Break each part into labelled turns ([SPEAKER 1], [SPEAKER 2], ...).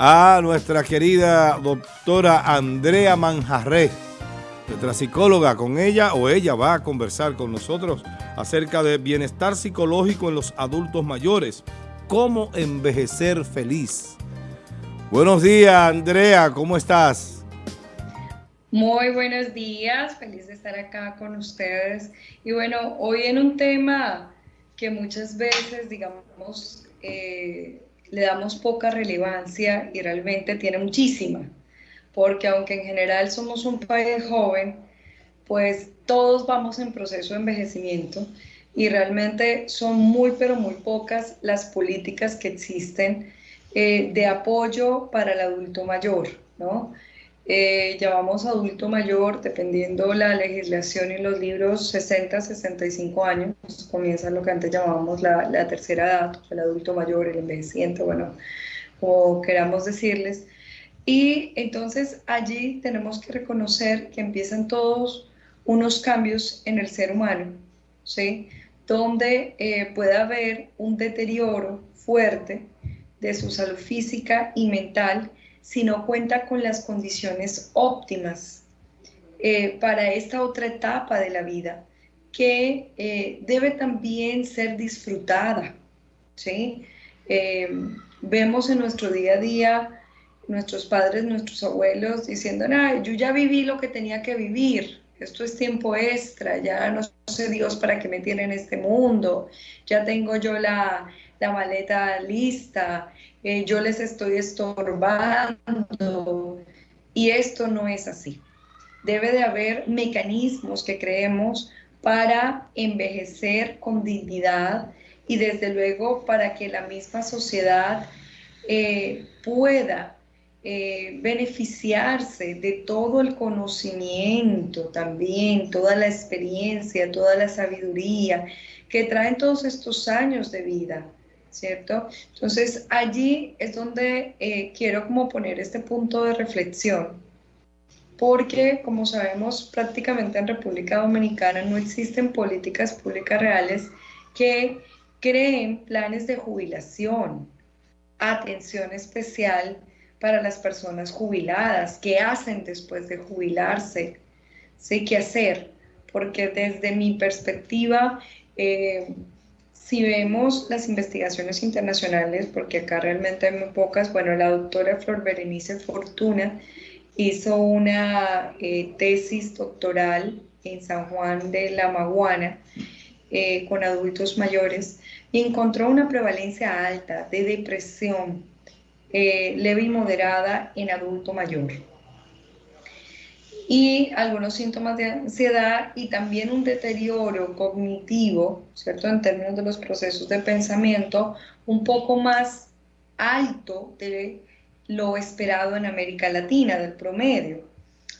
[SPEAKER 1] a nuestra querida doctora Andrea Manjarré, nuestra psicóloga. Con ella o ella va a conversar con nosotros acerca de bienestar psicológico en los adultos mayores. Cómo envejecer feliz. Buenos días, Andrea. ¿Cómo estás?
[SPEAKER 2] Muy buenos días. Feliz de estar acá con ustedes. Y bueno, hoy en un tema que muchas veces, digamos, eh, le damos poca relevancia y realmente tiene muchísima, porque aunque en general somos un país joven, pues todos vamos en proceso de envejecimiento y realmente son muy, pero muy pocas las políticas que existen eh, de apoyo para el adulto mayor, ¿no? Eh, llamamos adulto mayor, dependiendo la legislación y los libros, 60, 65 años, comienza lo que antes llamábamos la, la tercera edad, el adulto mayor, el envejeciente, bueno, como queramos decirles. Y entonces allí tenemos que reconocer que empiezan todos unos cambios en el ser humano, ¿sí? donde eh, puede haber un deterioro fuerte de su salud física y mental si no cuenta con las condiciones óptimas eh, para esta otra etapa de la vida, que eh, debe también ser disfrutada. ¿sí? Eh, vemos en nuestro día a día nuestros padres, nuestros abuelos diciendo, yo ya viví lo que tenía que vivir, esto es tiempo extra, ya no sé Dios para qué me tiene en este mundo, ya tengo yo la, la maleta lista, eh, yo les estoy estorbando y esto no es así. Debe de haber mecanismos que creemos para envejecer con dignidad y desde luego para que la misma sociedad eh, pueda eh, beneficiarse de todo el conocimiento también, toda la experiencia, toda la sabiduría que traen todos estos años de vida. ¿cierto? Entonces allí es donde eh, quiero como poner este punto de reflexión, porque como sabemos prácticamente en República Dominicana no existen políticas públicas reales que creen planes de jubilación, atención especial para las personas jubiladas, qué hacen después de jubilarse, sé qué hacer, porque desde mi perspectiva, eh, si vemos las investigaciones internacionales, porque acá realmente hay muy pocas, bueno, la doctora Flor Berenice Fortuna hizo una eh, tesis doctoral en San Juan de la Maguana eh, con adultos mayores y encontró una prevalencia alta de depresión eh, leve y moderada en adulto mayor y algunos síntomas de ansiedad y también un deterioro cognitivo, ¿cierto? En términos de los procesos de pensamiento, un poco más alto de lo esperado en América Latina, del promedio.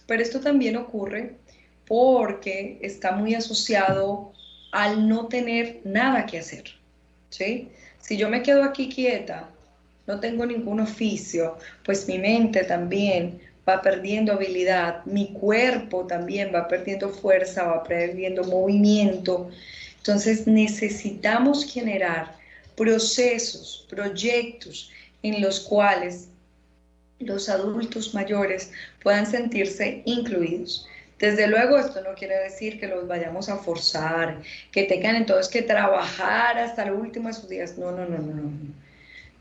[SPEAKER 2] Pero esto también ocurre porque está muy asociado al no tener nada que hacer, ¿sí? Si yo me quedo aquí quieta, no tengo ningún oficio, pues mi mente también va perdiendo habilidad, mi cuerpo también va perdiendo fuerza, va perdiendo movimiento. Entonces necesitamos generar procesos, proyectos en los cuales los adultos mayores puedan sentirse incluidos. Desde luego esto no quiere decir que los vayamos a forzar, que tengan entonces que trabajar hasta el último de sus días. No, no, no, no, no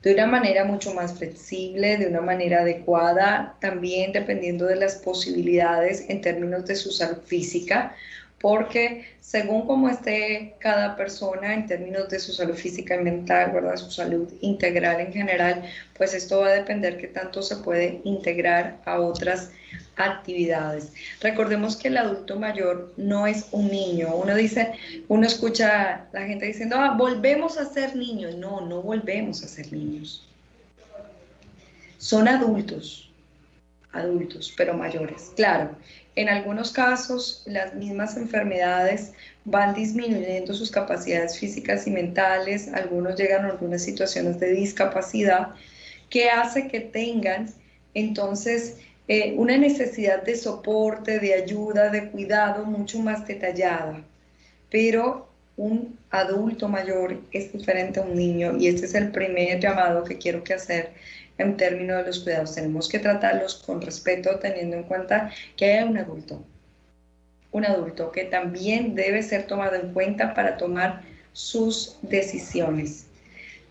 [SPEAKER 2] de una manera mucho más flexible, de una manera adecuada, también dependiendo de las posibilidades en términos de su salud física, porque según cómo esté cada persona en términos de su salud física y mental, ¿verdad? su salud integral en general, pues esto va a depender qué tanto se puede integrar a otras actividades. Recordemos que el adulto mayor no es un niño. Uno dice, uno escucha a la gente diciendo, ah, volvemos a ser niños. No, no volvemos a ser niños. Son adultos, adultos, pero mayores. Claro, en algunos casos, las mismas enfermedades van disminuyendo sus capacidades físicas y mentales, algunos llegan a algunas situaciones de discapacidad que hace que tengan entonces eh, una necesidad de soporte, de ayuda, de cuidado mucho más detallada. Pero un adulto mayor es diferente a un niño y este es el primer llamado que quiero que hacer en términos de los cuidados. Tenemos que tratarlos con respeto, teniendo en cuenta que hay un adulto, un adulto que también debe ser tomado en cuenta para tomar sus decisiones.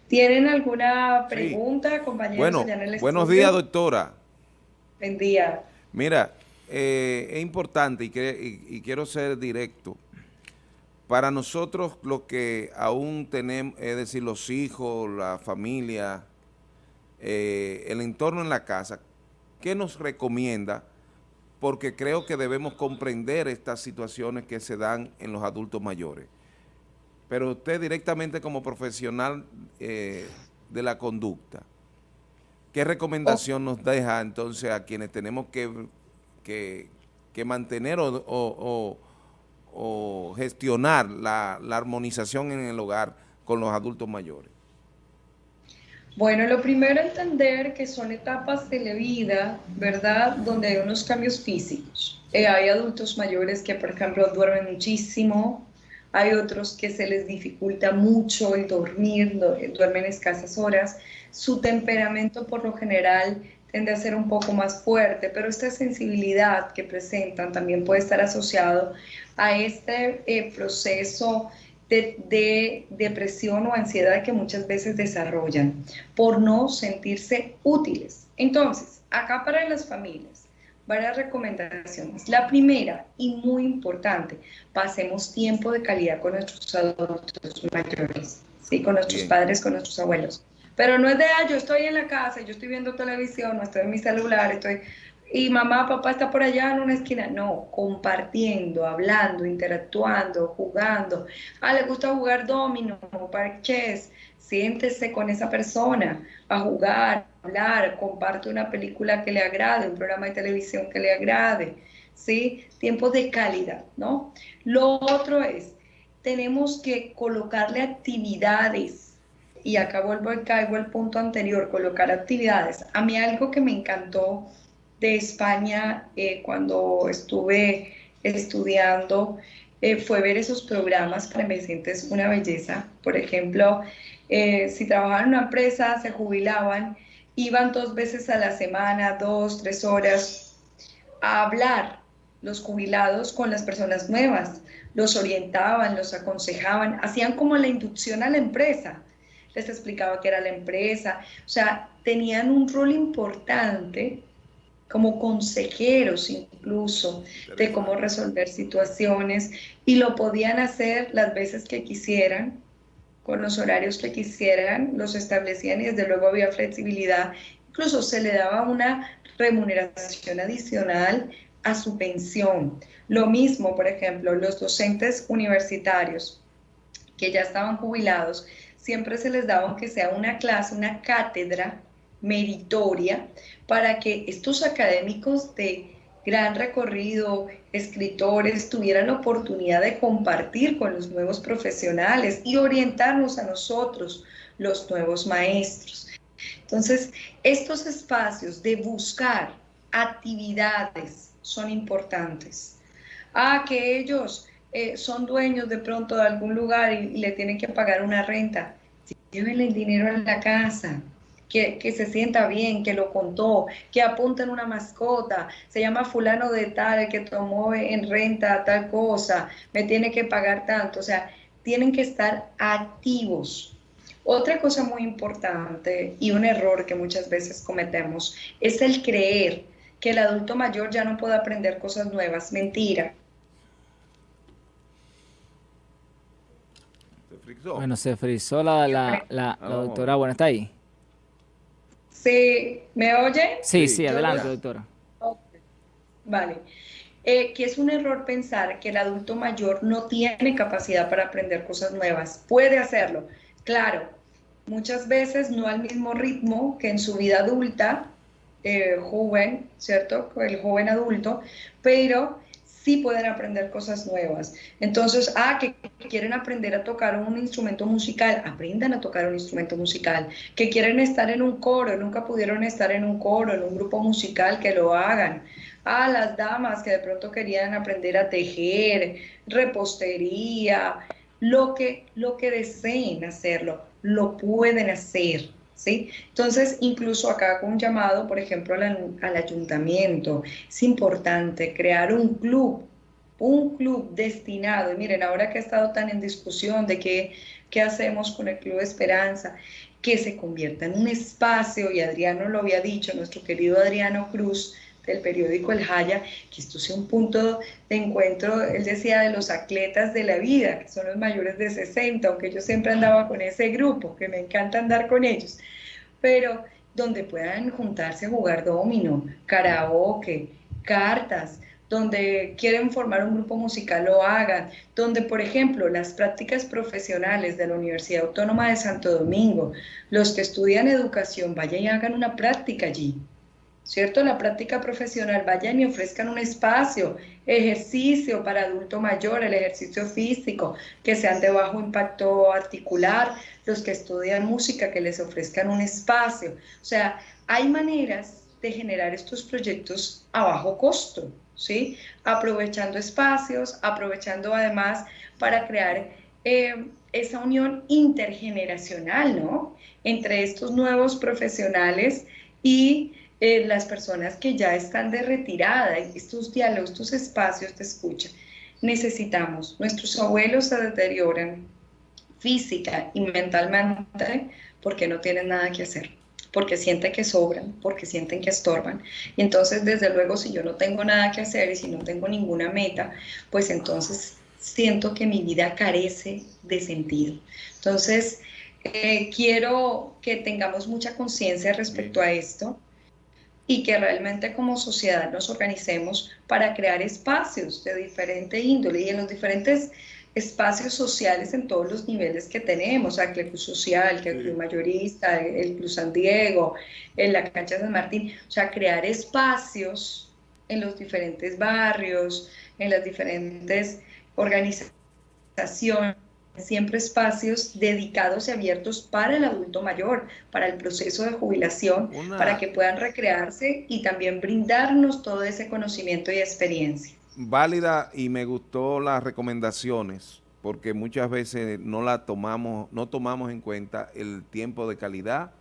[SPEAKER 2] ¿Tienen alguna pregunta, compañeros?
[SPEAKER 3] Bueno, buenos días, doctora.
[SPEAKER 2] Buen día.
[SPEAKER 3] Mira, eh, es importante y, y, quiero ser directo. Para nosotros, lo que aún tenemos, es decir, los hijos, la familia, eh, el entorno en la casa, ¿qué nos recomienda? Porque creo que debemos comprender estas situaciones que se dan en los adultos mayores. Pero usted directamente como profesional eh, de la conducta, ¿qué recomendación nos deja entonces a quienes tenemos que, que, mantener o, gestionar la, la armonización en el hogar con los adultos mayores?
[SPEAKER 2] Bueno, lo primero entender que son etapas de la vida, ¿verdad? Donde hay unos cambios físicos. Eh, hay adultos mayores que, por ejemplo, duermen muchísimo, hay otros que se les dificulta mucho el dormir, duermen escasas horas. Su temperamento por lo general tiende a ser un poco más fuerte, pero esta sensibilidad que presentan también puede estar asociado a este eh, proceso de, depresión o ansiedad que muchas veces desarrollan por no sentirse útiles. Entonces, acá para las familias, varias recomendaciones. La primera y muy importante, pasemos tiempo de calidad con nuestros adultos mayores, ¿sí? con nuestros padres, con nuestros abuelos. Pero no es de, ah, yo estoy en la casa, yo estoy viendo televisión, no estoy en mi celular, estoy y mamá, papá está por allá en una esquina. No, compartiendo, hablando, interactuando, jugando. Ah, le gusta jugar domino, parques. Siéntese con esa persona a jugar, a hablar, comparte una película que le agrade, un programa de televisión que le agrade. ¿Sí? Tiempo de calidad, ¿no? Lo otro es, tenemos que colocarle actividades y acá vuelvo, caigo al punto anterior, colocar actividades. A mí algo que me encantó de España eh, cuando estuve estudiando eh, fue ver esos programas para envejecientes una belleza. Por ejemplo, eh, si trabajaban en una empresa, se jubilaban, iban dos veces a la semana, dos, tres horas, a hablar los jubilados con las personas nuevas, los orientaban, los aconsejaban, hacían como la inducción a la empresa, les explicaba qué era la empresa, o sea, tenían un rol importante como consejeros incluso de cómo resolver situaciones y lo podían hacer las veces que quisieran, con los horarios que quisieran, los establecían y desde luego había flexibilidad, incluso se le daba una remuneración adicional a su pensión. Lo mismo, por ejemplo, los docentes universitarios que ya estaban jubilados, siempre se les daba, aunque sea una clase, una cátedra meritoria para que estos académicos de gran recorrido, escritores, tuvieran la oportunidad de compartir con los nuevos profesionales y orientarnos a nosotros, los nuevos maestros. Entonces, estos espacios de buscar actividades son importantes. Ah, que ellos eh, son dueños de pronto de algún lugar y, y le tienen que pagar una renta. Llévenle el dinero a la casa, que, se sienta bien, que lo contó, que apunten una mascota, se llama fulano de tal, que tomó en renta tal cosa, me tiene que pagar tanto, o sea, tienen que estar activos. Otra cosa muy importante y un error que muchas veces cometemos es el creer que el adulto mayor ya no puede aprender cosas nuevas. Mentira.
[SPEAKER 4] Bueno, se frizó la, la, la, la doctora. Bueno, está ahí.
[SPEAKER 2] ¿Sí? ¿Me oye?
[SPEAKER 4] Sí, sí, adelante, doctora.
[SPEAKER 2] Vale. Eh, que es un error pensar que el adulto mayor no tiene capacidad para aprender cosas nuevas. Puede hacerlo, claro, muchas veces no al mismo ritmo que en su vida adulta, eh, joven, ¿cierto? El joven adulto, pero sí pueden aprender cosas nuevas. Entonces, ah, que quieren aprender a tocar un instrumento musical, aprendan a tocar un instrumento musical. Que quieren estar en un coro, nunca pudieron estar en un coro, en un grupo musical, que lo hagan. Ah, las damas que de pronto querían aprender a tejer, repostería, lo que, lo que deseen hacerlo, lo pueden hacer. ¿Sí? Entonces, incluso acá con un llamado, por ejemplo, al, al ayuntamiento, es importante crear un club, un club destinado, y miren, ahora que ha estado tan en discusión de qué, qué hacemos con el Club Esperanza, que se convierta en un espacio, y Adriano lo había dicho, nuestro querido Adriano Cruz, del periódico El Jaya, que esto sea un punto de encuentro, él decía, de los atletas de la vida, que son los mayores de 60, aunque yo siempre andaba con ese grupo, que me encanta andar con ellos, pero donde puedan juntarse a jugar domino, karaoke, cartas, donde quieren formar un grupo musical lo hagan, donde por ejemplo las prácticas profesionales de la Universidad Autónoma de Santo Domingo, los que estudian educación vayan y hagan una práctica allí, ¿cierto? La práctica profesional, vayan y ofrezcan un espacio, ejercicio para adulto mayor, el ejercicio físico, que sean de bajo impacto articular, los que estudian música, que les ofrezcan un espacio. O sea, hay maneras de generar estos proyectos a bajo costo, ¿sí? Aprovechando espacios, aprovechando además para crear eh, esa unión intergeneracional, ¿no? Entre estos nuevos profesionales y eh, las personas que ya están de retirada, estos diálogos, estos espacios de escucha, necesitamos. Nuestros abuelos se deterioran física y mentalmente porque no tienen nada que hacer, porque sienten que sobran, porque sienten que estorban. Entonces, desde luego, si yo no tengo nada que hacer y si no tengo ninguna meta, pues entonces siento que mi vida carece de sentido. Entonces, eh, quiero que tengamos mucha conciencia respecto a esto y que realmente como sociedad nos organicemos para crear espacios de diferente índole y en los diferentes espacios sociales en todos los niveles que tenemos, el Club Social, el Club Mayorista, el Club San Diego, en la cancha San Martín, o sea, crear espacios en los diferentes barrios, en las diferentes organizaciones siempre espacios dedicados y abiertos para el adulto mayor, para el proceso de jubilación, para que puedan recrearse y también brindarnos todo ese conocimiento y experiencia.
[SPEAKER 3] Válida y me gustó las recomendaciones porque muchas veces no la tomamos, no tomamos en cuenta el tiempo de calidad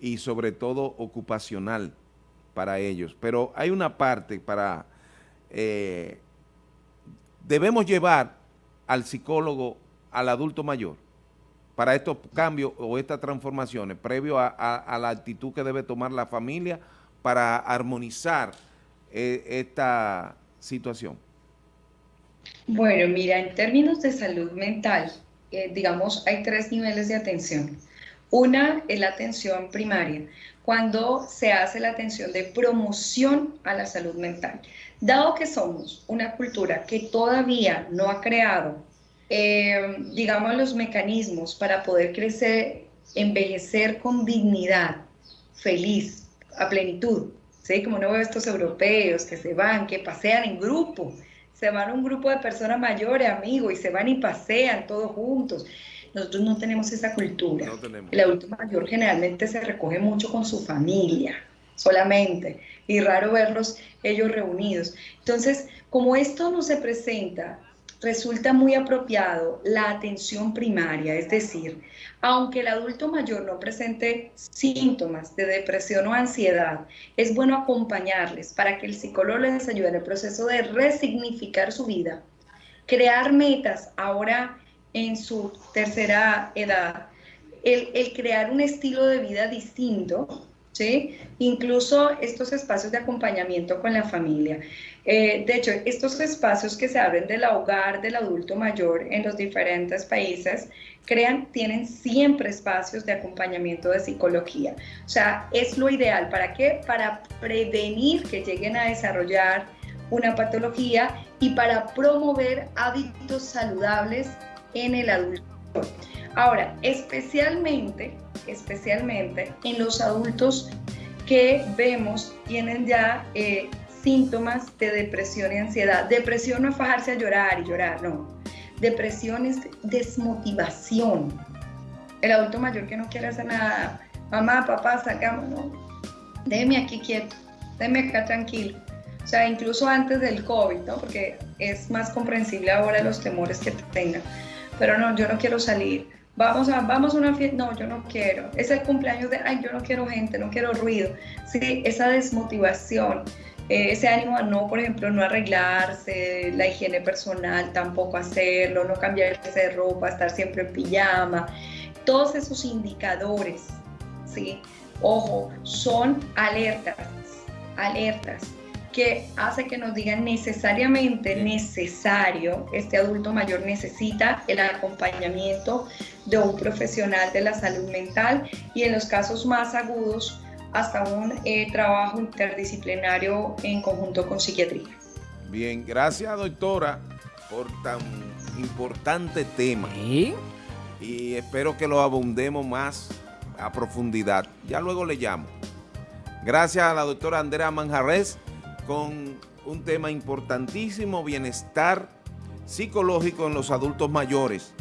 [SPEAKER 3] y sobre todo ocupacional para ellos. Pero hay una parte para, eh, debemos llevar al psicólogo al adulto mayor para estos cambios o estas transformaciones, previo a, la actitud que debe tomar la familia para armonizar eh, esta situación?
[SPEAKER 2] Bueno, mira, en términos de salud mental, eh, digamos, hay tres niveles de atención. Una es la atención primaria, cuando se hace la atención de promoción a la salud mental. Dado que somos una cultura que todavía no ha creado eh, digamos, los mecanismos para poder crecer, envejecer con dignidad, feliz, a plenitud. ¿sí? Como no veo estos europeos que se van, que pasean en grupo, se van un grupo de personas mayores, amigos, y se van y pasean todos juntos. Nosotros no tenemos esa cultura. El adulto mayor generalmente se recoge mucho con su familia, solamente, y raro verlos ellos reunidos. Entonces, como esto no se presenta resulta muy apropiado la atención primaria, es decir, aunque el adulto mayor no presente síntomas de depresión o ansiedad, es bueno acompañarles para que el psicólogo les ayude en el proceso de resignificar su vida, crear metas. Ahora en su tercera edad, el, el crear un estilo de vida distinto, ¿sí? Incluso estos espacios de acompañamiento con la familia. Eh, de hecho, estos espacios que se abren del hogar del adulto mayor en los diferentes países crean, tienen siempre espacios de acompañamiento de psicología. O sea, es lo ideal. ¿Para qué? Para prevenir que lleguen a desarrollar una patología y para promover hábitos saludables en el adulto. Ahora, especialmente especialmente en los adultos que vemos tienen ya eh, síntomas de depresión y ansiedad. Depresión no es fajarse a llorar y llorar, no. Depresión es desmotivación. El adulto mayor que no quiere hacer nada, mamá, papá, salgamos, no. Déjeme aquí quieto, déjeme acá tranquilo. O sea, incluso antes del COVID, ¿no? Porque es más comprensible ahora los temores que tengan. Pero no, yo no quiero salir Vamos a, vamos una fiesta, no, yo no quiero. Es el cumpleaños de, ay, yo no quiero gente, no quiero ruido. Sí, esa desmotivación, eh, ese ánimo a no, por ejemplo, no arreglarse, la higiene personal, tampoco hacerlo, no cambiarse de ropa, estar siempre en pijama. Todos esos indicadores, ¿sí? Ojo, son alertas, alertas que hace que nos digan necesariamente necesario, este adulto mayor necesita el acompañamiento de un profesional de la salud mental y en los casos más agudos hasta un eh, trabajo interdisciplinario en conjunto con psiquiatría.
[SPEAKER 3] Bien, gracias doctora por tan importante tema. Y espero que lo abundemos más a profundidad. Ya luego le llamo. Gracias a la doctora Andrea Manjarres con un tema importantísimo, bienestar psicológico en los adultos mayores.